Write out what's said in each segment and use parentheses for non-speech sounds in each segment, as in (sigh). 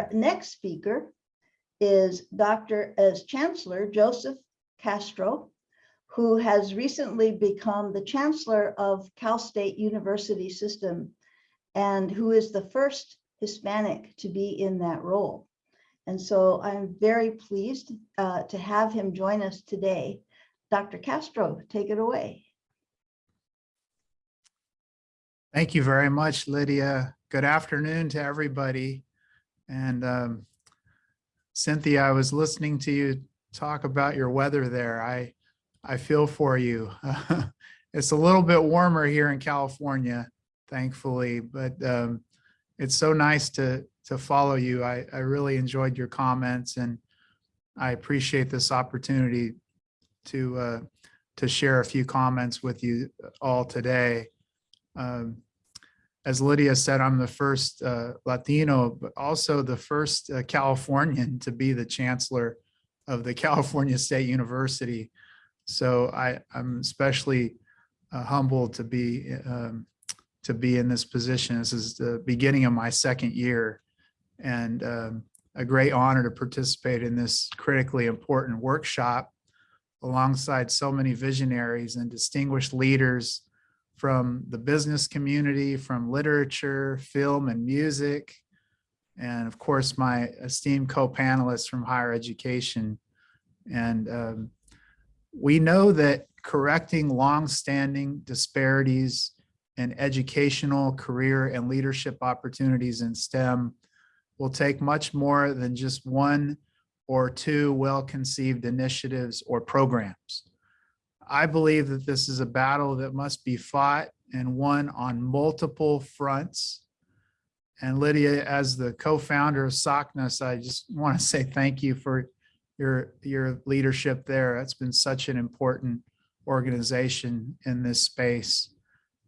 Our next speaker is Dr. as Chancellor Joseph Castro, who has recently become the Chancellor of Cal State University System and who is the first Hispanic to be in that role. And so I'm very pleased uh, to have him join us today. Dr. Castro, take it away. Thank you very much, Lydia. Good afternoon to everybody. And um, Cynthia, I was listening to you talk about your weather there. I, I feel for you. (laughs) it's a little bit warmer here in California, thankfully, but um, it's so nice to, to follow you. I, I really enjoyed your comments and I appreciate this opportunity to, uh, to share a few comments with you all today. Um, as Lydia said, I'm the first uh, Latino, but also the first uh, Californian to be the chancellor of the (laughs) California State University. So I, I'm especially uh, humbled to be um, to be in this position. This is the beginning of my second year and um, a great honor to participate in this critically important workshop alongside so many visionaries and distinguished leaders from the business community, from literature, film and music, and of course, my esteemed co-panelists from higher education. And um, we know that correcting long-standing disparities in educational, career, and leadership opportunities in STEM will take much more than just one or two well-conceived initiatives or programs. I believe that this is a battle that must be fought and won on multiple fronts. And Lydia, as the co-founder of SACNAS, I just want to (laughs) say thank you for your, your leadership there. That's been such an important organization in this space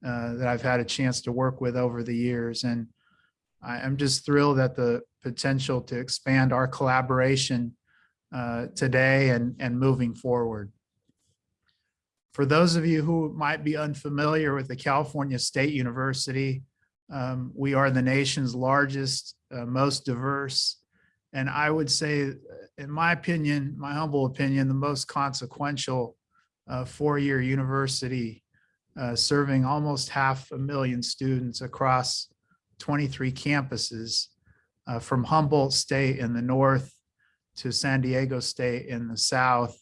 uh, that I've had a chance to work with over the years. And I, am just thrilled at the potential to expand our collaboration uh, today and, and moving forward. For those of you who might be unfamiliar with the California State University, um, we are the nation's largest, uh, most diverse, and I would say, in my opinion, my humble opinion, the most consequential uh, four-year university uh, serving almost half a million students across 23 campuses uh, from Humboldt State in the north to San Diego State in the south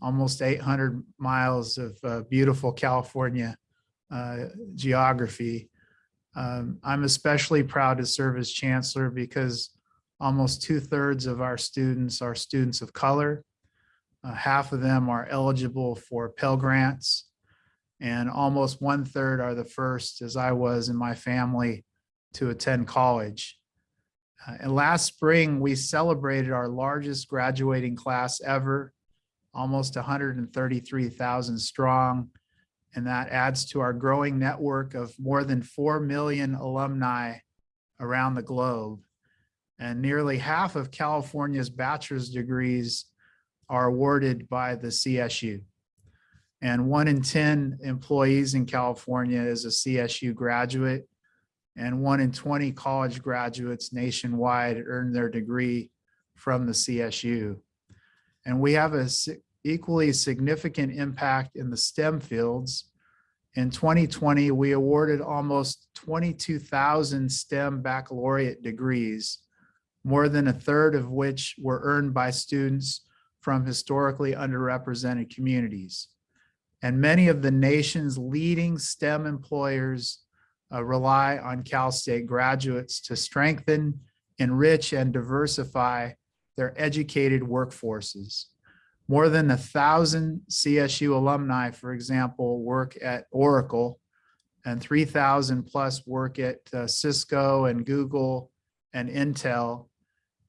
almost 800 miles of uh, beautiful California uh, geography. Um, I'm especially proud to serve as chancellor because almost two thirds of our students are students of color. Uh, half of them are eligible for Pell Grants and almost one third are the first, as I was in my family, to attend college. Uh, and last spring, we celebrated our largest graduating class ever almost 133,000 strong. And that adds to our growing network of more than 4 million alumni around the globe. And nearly half of California's bachelor's degrees are awarded by the CSU. And one in 10 employees in California is a CSU graduate and one in 20 college graduates nationwide earn their degree from the CSU. And we have a equally significant impact in the STEM fields. In 2020, we awarded almost 22,000 STEM baccalaureate degrees, more than a third of which were earned by students from historically underrepresented communities. And many of the nation's leading STEM employers uh, rely on Cal State graduates to strengthen, enrich, and diversify their educated workforces. More than a thousand CSU alumni, for example, work at Oracle and 3,000 plus work at uh, Cisco and Google and Intel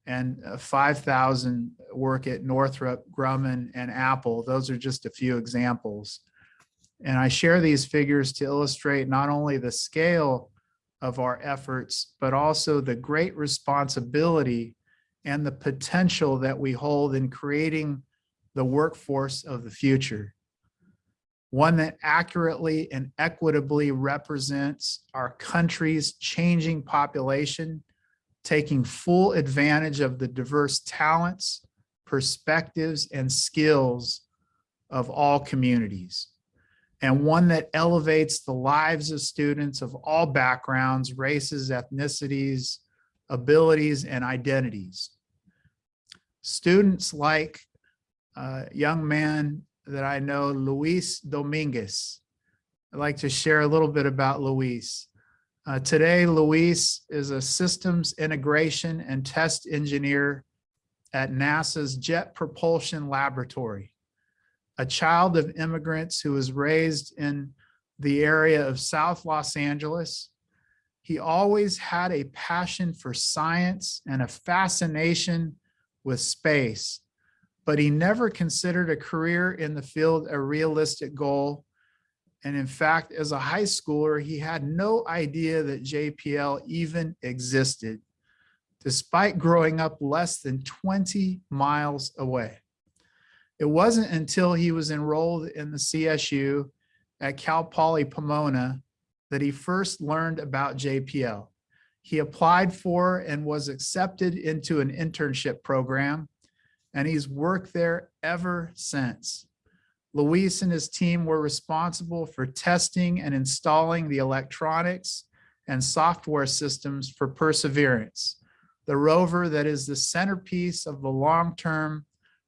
and uh, 5,000 work at Northrop Grumman and Apple. Those are just a few examples. And I share these figures to illustrate not only the scale of our efforts, but also the great responsibility and the potential that we hold in creating the workforce of the future. One that accurately and equitably represents our country's changing population taking full advantage of the diverse talents, perspectives, and skills of all communities. And one that elevates the lives of students of all backgrounds, races, ethnicities, abilities, and identities. Students like a young man that I know, Luis Dominguez. I'd like to share a little bit about Luis. Uh, today, Luis is a systems integration and test engineer at NASA's Jet Propulsion Laboratory. A child of immigrants who was raised in the area of South Los Angeles. He always had a passion for science and a fascination with space, but he never considered a career in the field a realistic goal and in fact, as a high schooler, he had no idea that JPL even existed, despite growing up less than 20 miles away. It wasn't until he was enrolled in the CSU at Cal Poly Pomona that he first learned about JPL. He applied for and was accepted into an internship program, and he's worked there ever since. Luis and his team were responsible for testing and installing the electronics and software systems for Perseverance, the rover that is the centerpiece of the long-term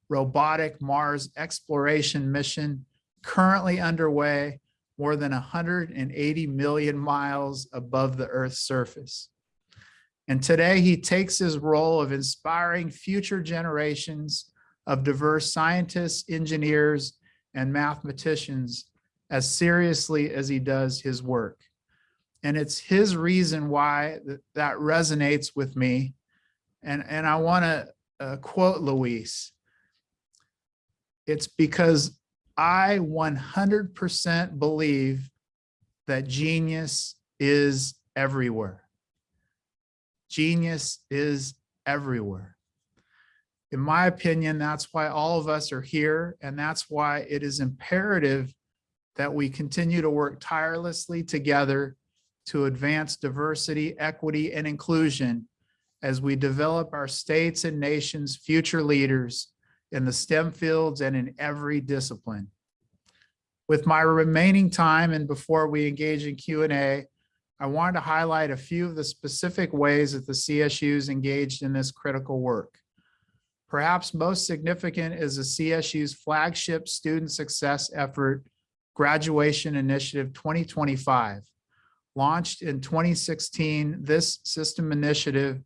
robotic Mars exploration mission currently underway more than 180 million miles above the Earth's surface. And today he takes his role of inspiring future generations of diverse scientists, engineers, and mathematicians as seriously as he does his work. And it's his reason why that, that resonates with me. And, and I want to uh, quote Luis. It's because I 100% believe that genius is everywhere. Genius is everywhere in my opinion, that's why all of us are here. And that's why it is imperative that we continue to work tirelessly together to advance diversity, equity, and inclusion as we develop our states and nations' future leaders in the STEM fields and in every discipline. With my remaining time and before we engage in Q&A, I wanted to highlight a few of the specific ways that the CSU is engaged in this critical work. Perhaps most significant is the CSU's flagship student success effort, Graduation Initiative 2025. Launched in 2016, this system initiative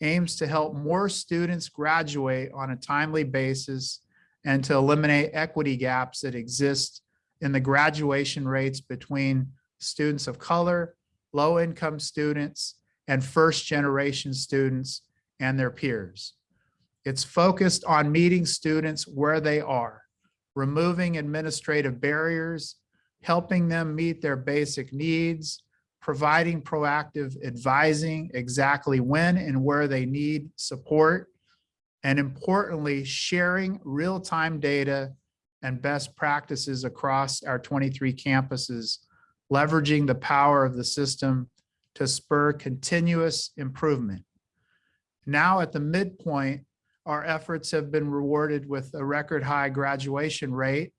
aims to help more students graduate on a timely basis and to eliminate equity gaps that exist in the graduation rates between students of color, low-income students, and first-generation students and their peers. It's focused on meeting students where they are, removing administrative barriers, helping them meet their basic needs, providing proactive advising exactly when and where they need support, and importantly, sharing real-time data and best practices across our 23 campuses, leveraging the power of the system to spur continuous improvement. Now at the midpoint our efforts have been rewarded with a record high graduation rate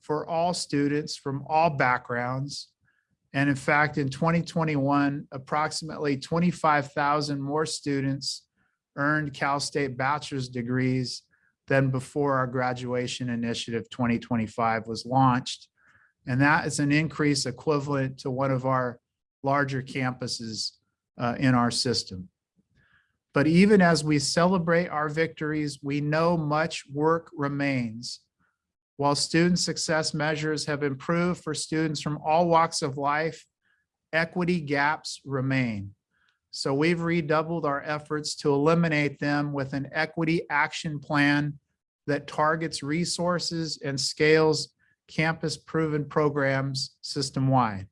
for all students from all backgrounds. And in fact, in 2021, approximately 25,000 more students earned Cal State bachelor's degrees than before our graduation initiative 2025 was launched. And that is an increase equivalent to one of our larger campuses uh, in our system. But even as we celebrate our victories, we know much work remains. While student success measures have improved for students from all walks of life, equity gaps remain. So we've redoubled our efforts to eliminate them with an equity action plan that targets resources and scales campus proven programs system-wide.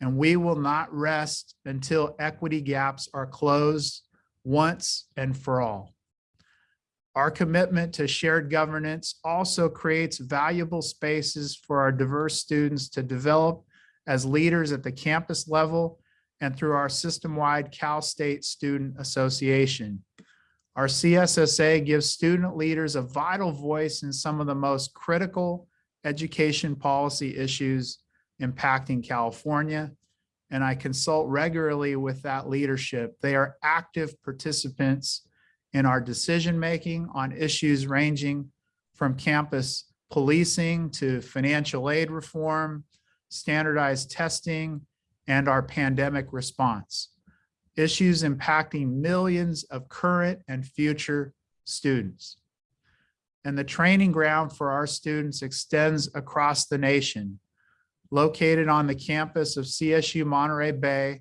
And we will not rest until equity gaps are closed once and for all. Our commitment to shared governance also creates valuable spaces for our diverse students to develop as leaders at the campus level and through our system-wide Cal State Student Association. Our CSSA gives student leaders a vital voice in some of the most critical education policy issues impacting California, and I consult regularly with that leadership. They are active participants in our decision-making on issues ranging from campus policing to financial aid reform, standardized testing, and our pandemic response. Issues impacting millions of current and future students. And the training ground for our students extends across the nation. Located on the campus of CSU Monterey Bay,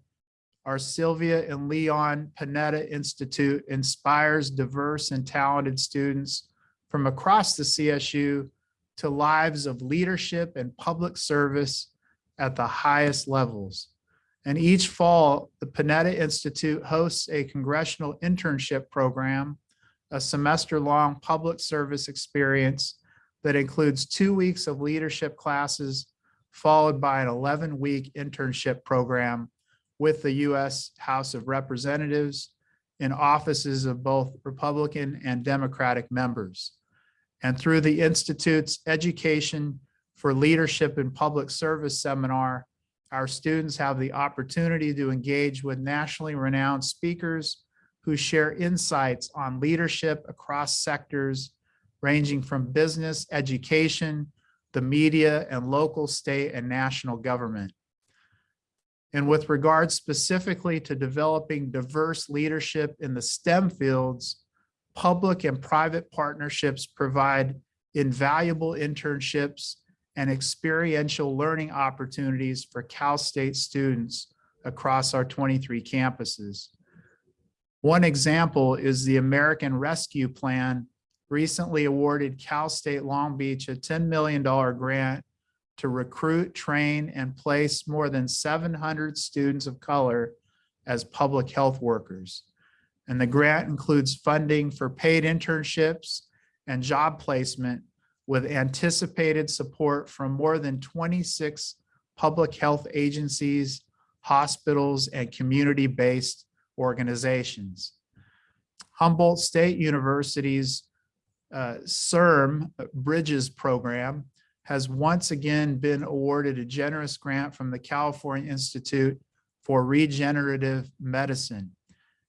our Sylvia and Leon Panetta Institute inspires diverse and talented students from across the CSU to lives of leadership and public service at the highest levels. And each fall, the Panetta Institute hosts a congressional internship program, a semester-long public service experience that includes two weeks of leadership classes, followed by an 11-week internship program with the U.S. House of Representatives in offices of both Republican and Democratic members. And through the Institute's Education for Leadership in Public Service seminar, our students have the opportunity to engage with nationally renowned speakers who share insights on leadership across sectors ranging from business, education, the media, and local, state, and national government. And with regard specifically to developing diverse leadership in the STEM fields, public and private partnerships provide invaluable internships and experiential learning opportunities for Cal State students across our 23 campuses. One example is the American Rescue Plan recently awarded Cal State Long Beach a $10 million grant to recruit, train, and place more than 700 students of color as public health workers. And the grant includes funding for paid internships and job placement with anticipated support from more than 26 public health agencies, hospitals, and community-based organizations. Humboldt State University's uh, CIRM Bridges program has once again been awarded a generous grant from the California Institute for Regenerative Medicine.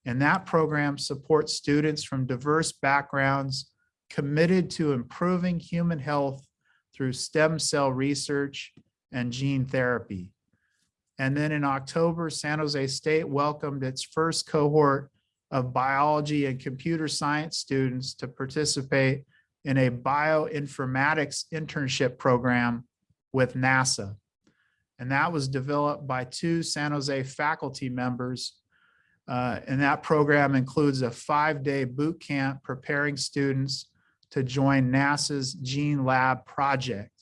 And that program supports students from diverse backgrounds committed to improving human health through stem cell research and gene therapy. And then in October, San Jose State welcomed its first cohort of biology and computer science students to participate in a bioinformatics internship program with NASA. And that was developed by two San Jose faculty members. Uh, and that program includes a five-day boot camp preparing students to join NASA's GeneLab project.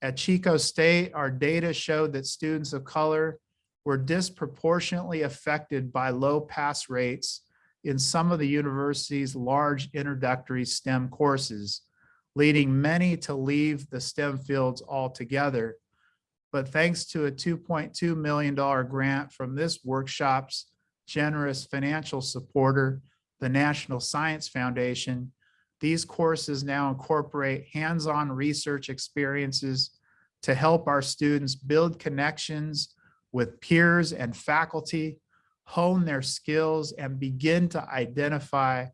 At Chico State, our data showed that students of color were disproportionately affected by low pass rates in some of the university's large introductory STEM courses, leading many to leave the STEM fields altogether. But thanks to a $2.2 million grant from this workshop's generous financial supporter, the National Science Foundation, these courses now incorporate hands-on research experiences to help our students build connections with peers and faculty, hone their skills, and begin to identify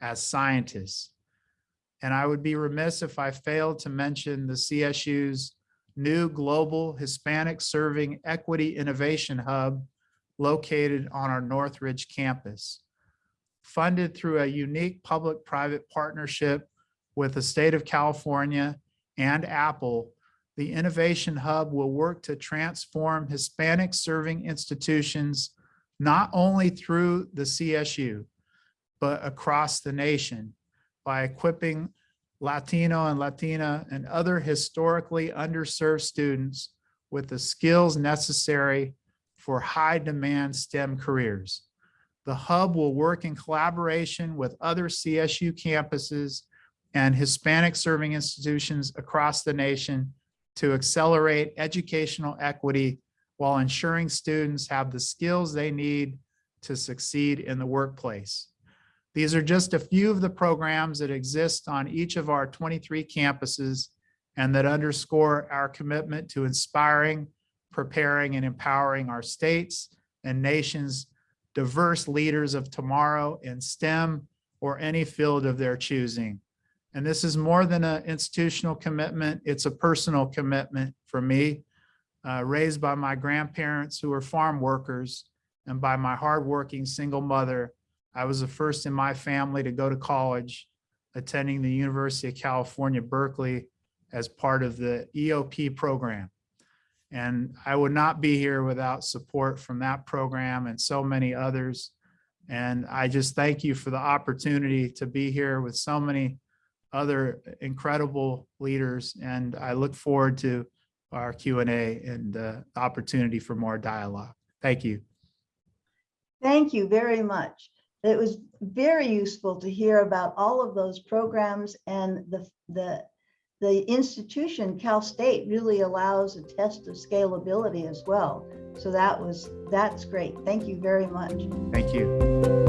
as scientists. And I would be remiss if I failed to mention the CSU's new Global Hispanic Serving Equity Innovation Hub located on our Northridge campus funded through a unique public-private partnership with the state of California and Apple, the Innovation Hub will work to transform Hispanic serving institutions not only through the CSU, but across the nation by equipping Latino and Latina and other historically underserved students with the skills necessary for high demand STEM careers. The hub will work in collaboration with other CSU campuses and Hispanic serving institutions across the nation to accelerate educational equity while ensuring students have the skills they need to succeed in the workplace. These are just a few of the programs that exist on each of our 23 campuses and that underscore our commitment to inspiring, preparing, and empowering our states and nations diverse leaders of tomorrow in STEM or any field of their choosing. And this is more than an institutional commitment, it's a personal commitment for me, uh, raised by my grandparents who were farm workers and by my hardworking single mother. I was the first in my family to go to college, attending the University of California, Berkeley as part of the EOP program. And I would not be here without support from that program and so many others. And I just thank you for the opportunity to be here with so many other incredible leaders. And I look forward to our Q and A and the opportunity for more dialogue. Thank you. Thank you very much. It was very useful to hear about all of those programs and the, the, the institution, Cal State, really allows a test of scalability as well. So that was, that's great. Thank you very much. Thank you.